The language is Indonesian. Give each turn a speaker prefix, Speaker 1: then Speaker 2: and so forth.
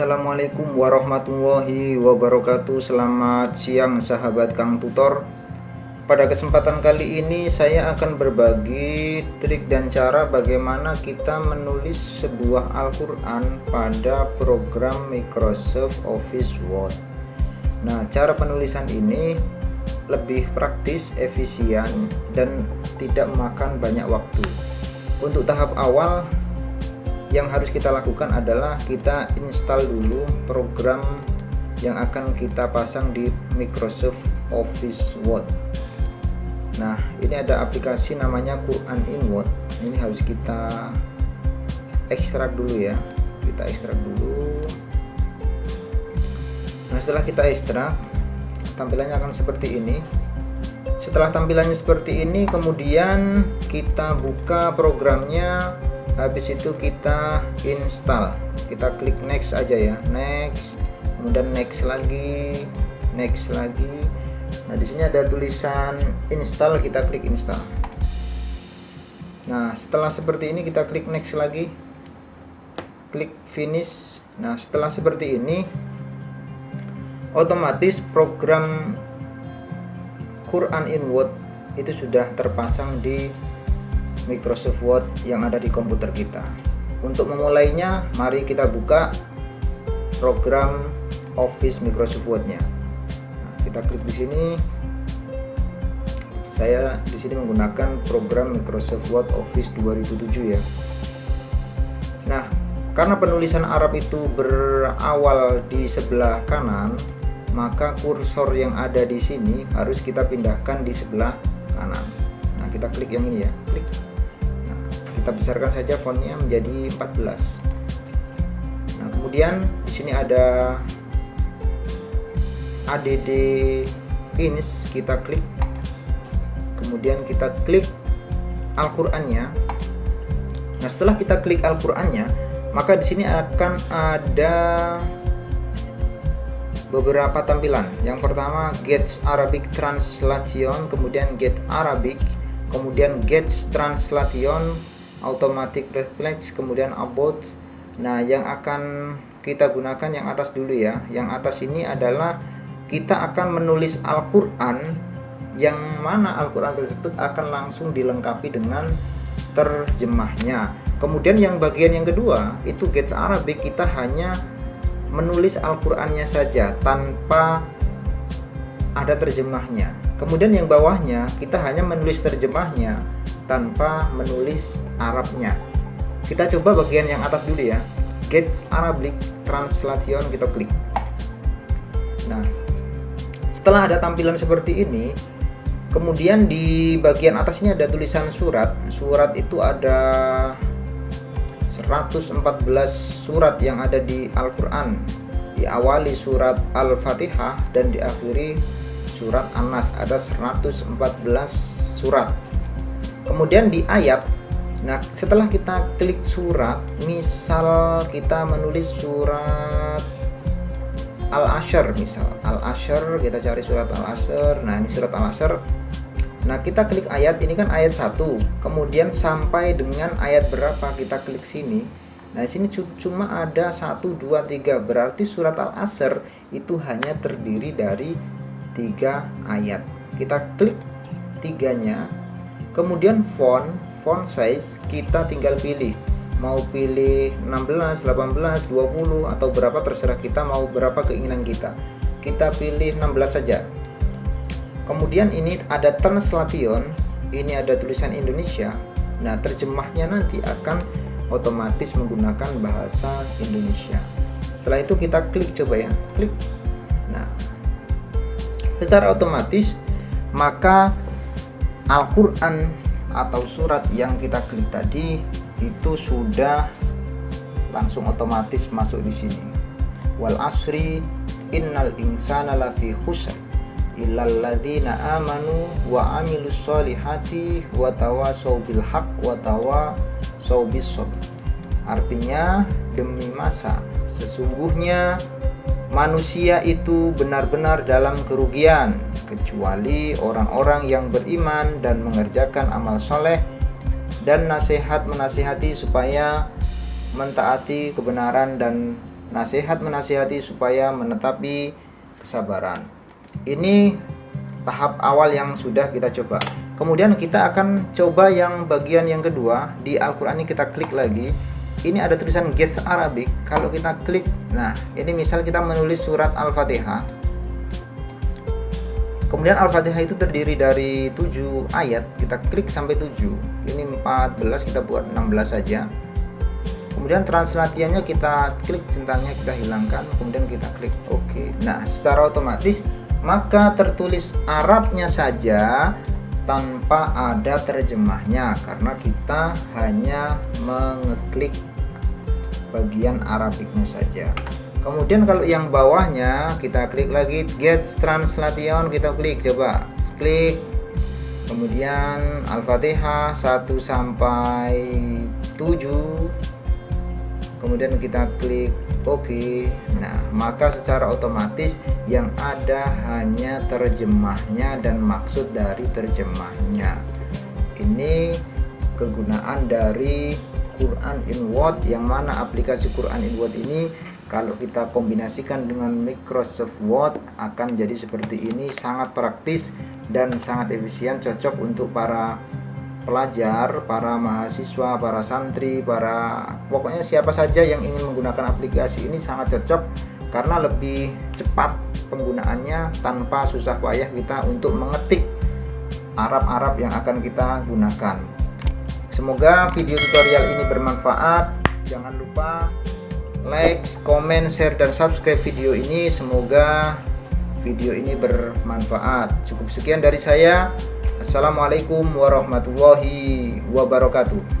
Speaker 1: Assalamualaikum warahmatullahi wabarakatuh. Selamat siang sahabat Kang Tutor. Pada kesempatan kali ini saya akan berbagi trik dan cara bagaimana kita menulis sebuah Al-Quran pada program Microsoft Office Word. Nah cara penulisan ini lebih praktis, efisien, dan tidak memakan banyak waktu. Untuk tahap awal yang harus kita lakukan adalah kita install dulu program yang akan kita pasang di Microsoft Office Word. Nah ini ada aplikasi namanya Quran in Word. Ini harus kita ekstrak dulu ya. Kita ekstrak dulu. Nah setelah kita ekstrak tampilannya akan seperti ini. Setelah tampilannya seperti ini kemudian kita buka programnya habis itu kita install. Kita klik next aja ya. Next. Kemudian next lagi. Next lagi. Nah di sini ada tulisan install. Kita klik install. Nah setelah seperti ini kita klik next lagi. Klik finish. Nah setelah seperti ini otomatis program Quran in Word itu sudah terpasang di Microsoft Word yang ada di komputer kita. Untuk memulainya, mari kita buka program Office Microsoft Word-nya. Nah, kita klik di sini. Saya di sini menggunakan program Microsoft Word Office 2007 ya. Nah, karena penulisan Arab itu berawal di sebelah kanan, maka kursor yang ada di sini harus kita pindahkan di sebelah kanan. Nah, kita klik yang ini ya, klik kita besarkan saja fontnya menjadi 14 nah kemudian di sini ada add finish kita klik. Kemudian kita klik Al-Qur'annya. Nah setelah kita klik Al-Qur'annya maka di sini akan ada beberapa tampilan. Yang pertama get Arabic translation kemudian get Arabic kemudian get translation automatic reflex kemudian about nah yang akan kita gunakan yang atas dulu ya. Yang atas ini adalah kita akan menulis Al-Quran. Yang mana Al-Quran tersebut akan langsung dilengkapi dengan terjemahnya. Kemudian yang bagian yang kedua itu Get Arabic kita hanya menulis Al-Qurannya saja tanpa ada terjemahnya kemudian yang bawahnya kita hanya menulis terjemahnya tanpa menulis Arabnya. Kita coba bagian yang atas dulu ya. Get Arabic translation kita klik. Nah setelah ada tampilan seperti ini kemudian di bagian atasnya ada tulisan surat. Surat itu ada 114 surat yang ada di Al-Quran. Diawali surat Al-Fatihah dan diakhiri surat An-Nas ada 114 surat. Kemudian di ayat nah setelah kita klik surat misal kita menulis surat Al-Ashr misal Al-Ashr kita cari surat Al-Ashr nah ini surat Al-Ashr. Nah kita klik ayat ini kan ayat satu. Kemudian sampai dengan ayat berapa kita klik sini? Nah sini cuma ada satu dua tiga. Berarti surat Al-Asr itu hanya terdiri dari tiga ayat. Kita klik tiganya. Kemudian font font size kita tinggal pilih. Mau pilih 16 18 20 atau berapa terserah kita mau berapa keinginan kita. Kita pilih 16 saja. Kemudian ini ada translation ini ada tulisan Indonesia. Nah terjemahnya nanti akan otomatis menggunakan bahasa Indonesia. Setelah itu kita klik coba ya. Klik secara otomatis maka Al-Quran atau surat yang kita klik tadi itu sudah langsung otomatis masuk di sini. Wal asri innal insana lafi khusr illal ladzina amanu wa amilus solihati wa tawasau bil haq wa tawasau bis artinya demi masa sesungguhnya manusia itu benar-benar dalam kerugian kecuali orang-orang yang beriman dan mengerjakan amal soleh dan nasihat menasihati supaya mentaati kebenaran dan nasihat menasihati supaya menetapi kesabaran. Ini tahap awal yang sudah kita coba. Kemudian kita akan coba yang bagian yang kedua. Di Al-Quran ini kita klik lagi ini ada tulisan Gets Arabic. Kalau kita klik nah ini misal kita menulis surat Al-Fatihah. Kemudian Al-Fatihah itu terdiri dari 7 ayat. Kita klik sampai 7 ini 14 kita buat 16 saja. Kemudian translasiannya kita klik centangnya kita hilangkan. Kemudian kita klik OK. Nah secara otomatis maka tertulis Arabnya saja tanpa ada terjemahnya. Karena kita hanya mengeklik bagian Arabiknya saja. Kemudian kalau yang bawahnya kita klik lagi get translation kita klik coba klik. Kemudian Al-Fatihah 1 sampai 7 kemudian kita klik OK. Nah maka secara otomatis yang ada hanya terjemahnya dan maksud dari terjemahnya. Ini kegunaan dari Quran in Word yang mana aplikasi Quran in Word ini kalau kita kombinasikan dengan Microsoft Word akan jadi seperti ini sangat praktis dan sangat efisien cocok untuk para pelajar, para mahasiswa, para santri, para pokoknya siapa saja yang ingin menggunakan aplikasi ini sangat cocok karena lebih cepat penggunaannya tanpa susah payah kita untuk mengetik Arab-Arab yang akan kita gunakan. Semoga video tutorial ini bermanfaat. Jangan lupa like, comment, share, dan subscribe video ini. Semoga video ini bermanfaat. Cukup sekian dari saya. Assalamualaikum warahmatullahi wabarakatuh